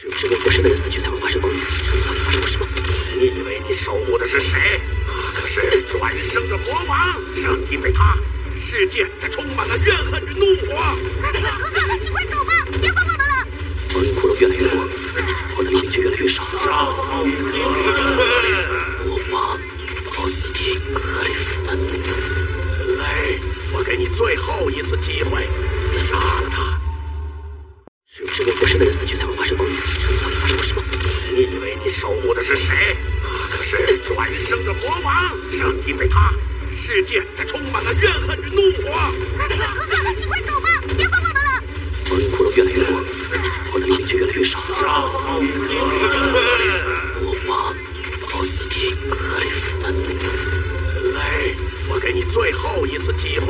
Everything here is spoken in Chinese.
只有身为活神的人死去才会发生崩裂，这里到底发生了什么？你以为你守护的是谁？那可是转生的魔王，正因为他，世界才充满了怨恨与怒火。哥哥，你快走吧，别管我们了。亡灵骷髅越来越多，我的力却越来越少。上魔王奥斯汀格里夫曼，雷，我给你最后一次机会，杀了他！只有身为活神的人死去才会守护的是谁？可是转生的魔王，正因为他，世界才充满了怨恨与怒火。哥哥，你快走吧，别管我们了。我的骷髅越来越多，我的力却越来越少。少。魔王奥斯汀格里芬，来，我给你最后一次机会。